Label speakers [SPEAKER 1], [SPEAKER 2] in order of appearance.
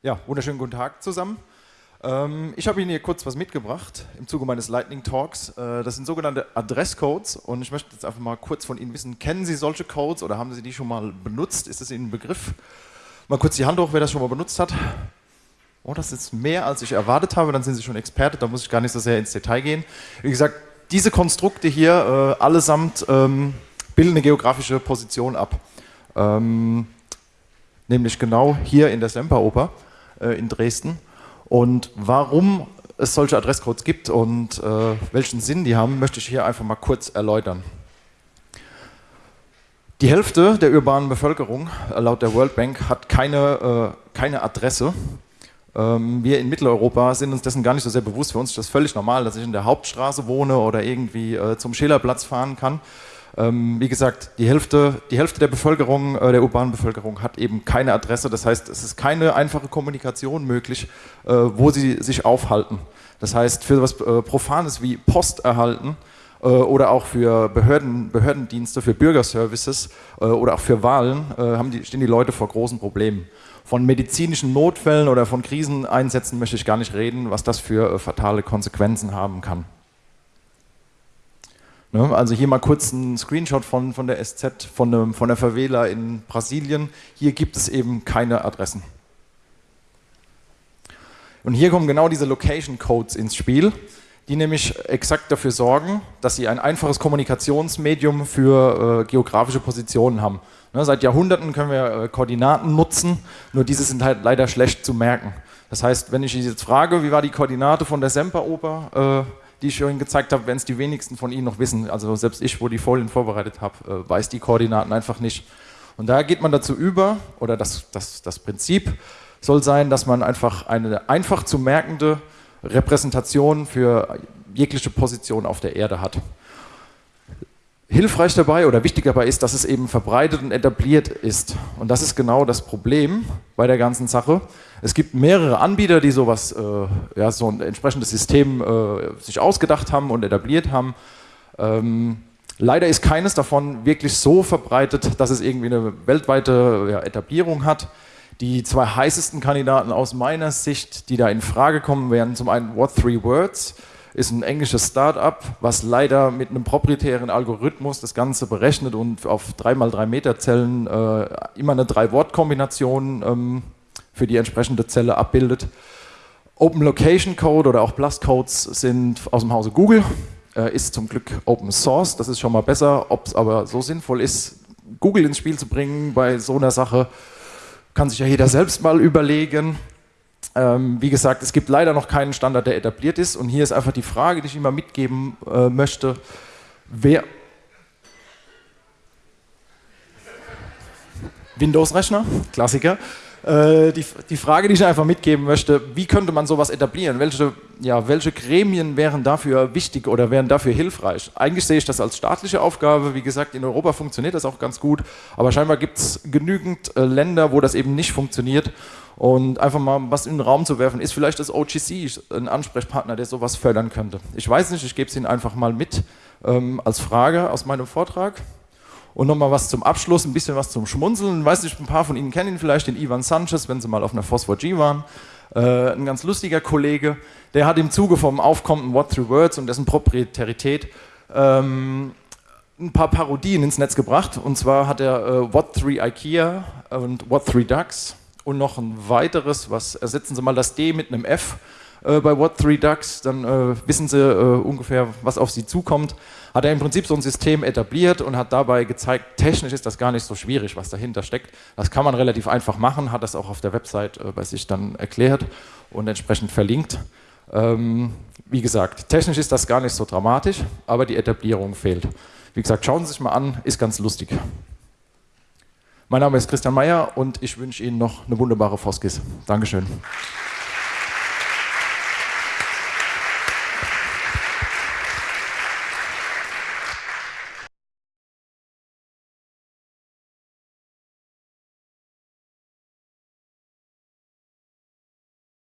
[SPEAKER 1] Ja, wunderschönen guten Tag zusammen. Ähm, ich habe Ihnen hier kurz was mitgebracht im Zuge meines Lightning Talks. Äh, das sind sogenannte Adresscodes und ich möchte jetzt einfach mal kurz von Ihnen wissen, kennen Sie solche Codes oder haben Sie die schon mal benutzt? Ist das Ihnen ein Begriff? Mal kurz die Hand hoch, wer das schon mal benutzt hat. Oh, das ist mehr, als ich erwartet habe, dann sind Sie schon Experte, da muss ich gar nicht so sehr ins Detail gehen. Wie gesagt, diese Konstrukte hier äh, allesamt ähm, bilden eine geografische Position ab. Ähm, nämlich genau hier in der Semperoper äh, in Dresden. Und warum es solche Adresscodes gibt und äh, welchen Sinn die haben, möchte ich hier einfach mal kurz erläutern. Die Hälfte der urbanen Bevölkerung, äh, laut der World Bank, hat keine, äh, keine Adresse. Ähm, wir in Mitteleuropa sind uns dessen gar nicht so sehr bewusst. Für uns ist das völlig normal, dass ich in der Hauptstraße wohne oder irgendwie äh, zum Schillerplatz fahren kann. Ähm, wie gesagt, die Hälfte, die Hälfte der Bevölkerung, äh, der urbanen Bevölkerung hat eben keine Adresse. Das heißt, es ist keine einfache Kommunikation möglich, äh, wo sie sich aufhalten. Das heißt, für etwas äh, Profanes wie Post erhalten oder auch für Behörden, Behördendienste, für Bürgerservices oder auch für Wahlen die, stehen die Leute vor großen Problemen. Von medizinischen Notfällen oder von Kriseneinsätzen möchte ich gar nicht reden, was das für fatale Konsequenzen haben kann. Ne? Also hier mal kurz ein Screenshot von, von der SZ, von, einem, von der Favela in Brasilien. Hier gibt es eben keine Adressen. Und hier kommen genau diese Location Codes ins Spiel, die nämlich exakt dafür sorgen, dass sie ein einfaches Kommunikationsmedium für äh, geografische Positionen haben. Ne, seit Jahrhunderten können wir äh, Koordinaten nutzen, nur diese sind halt leider schlecht zu merken. Das heißt, wenn ich jetzt frage, wie war die Koordinate von der Semperoper, äh, die ich Ihnen gezeigt habe, wenn es die wenigsten von Ihnen noch wissen. Also selbst ich, wo die Folien vorbereitet habe, äh, weiß die Koordinaten einfach nicht. Und da geht man dazu über, oder das, das, das Prinzip soll sein, dass man einfach eine einfach zu merkende Repräsentation für jegliche Position auf der Erde hat. Hilfreich dabei oder wichtig dabei ist, dass es eben verbreitet und etabliert ist. Und das ist genau das Problem bei der ganzen Sache. Es gibt mehrere Anbieter, die sowas, äh, ja, so ein entsprechendes System äh, sich ausgedacht haben und etabliert haben. Ähm, leider ist keines davon wirklich so verbreitet, dass es irgendwie eine weltweite ja, Etablierung hat. Die zwei heißesten Kandidaten aus meiner Sicht, die da in Frage kommen, wären zum einen What Three Words ist ein englisches Start-up, was leider mit einem proprietären Algorithmus das Ganze berechnet und auf 3x3 Meter Zellen äh, immer eine Drei-Wort-Kombination ähm, für die entsprechende Zelle abbildet. Open Location Code oder auch Blast Codes sind aus dem Hause Google, äh, ist zum Glück Open Source, das ist schon mal besser. Ob es aber so sinnvoll ist, Google ins Spiel zu bringen bei so einer Sache, kann sich ja jeder selbst mal überlegen. Ähm, wie gesagt, es gibt leider noch keinen Standard, der etabliert ist. Und hier ist einfach die Frage, die ich immer mitgeben äh, möchte. Wer Windows-Rechner, Klassiker. Äh, die, die Frage, die ich einfach mitgeben möchte, wie könnte man sowas etablieren? Welche, ja, welche Gremien wären dafür wichtig oder wären dafür hilfreich? Eigentlich sehe ich das als staatliche Aufgabe. Wie gesagt, in Europa funktioniert das auch ganz gut, aber scheinbar gibt es genügend äh, Länder, wo das eben nicht funktioniert. Und einfach mal was in den Raum zu werfen, ist vielleicht das OGC ein Ansprechpartner, der sowas fördern könnte. Ich weiß nicht, ich gebe es Ihnen einfach mal mit ähm, als Frage aus meinem Vortrag. Und nochmal was zum Abschluss, ein bisschen was zum Schmunzeln. Weiß nicht, ein paar von Ihnen kennen ihn vielleicht, den Ivan Sanchez, wenn Sie mal auf einer Phosphor G waren. Äh, ein ganz lustiger Kollege, der hat im Zuge vom aufkommenden What Through Words und dessen Proprietarität ähm, ein paar Parodien ins Netz gebracht. Und zwar hat er äh, What Three IKEA und What Three Ducks und noch ein weiteres, was ersetzen Sie mal das D mit einem F äh, bei What Three Ducks, dann äh, wissen Sie äh, ungefähr, was auf Sie zukommt. Hat er im Prinzip so ein System etabliert und hat dabei gezeigt, technisch ist das gar nicht so schwierig, was dahinter steckt. Das kann man relativ einfach machen, hat das auch auf der Website äh, bei sich dann erklärt und entsprechend verlinkt. Ähm, wie gesagt, technisch ist das gar nicht so dramatisch, aber die Etablierung fehlt. Wie gesagt, schauen Sie sich mal an, ist ganz lustig. Mein Name ist Christian Meyer und ich wünsche Ihnen noch eine wunderbare Foskis. Dankeschön.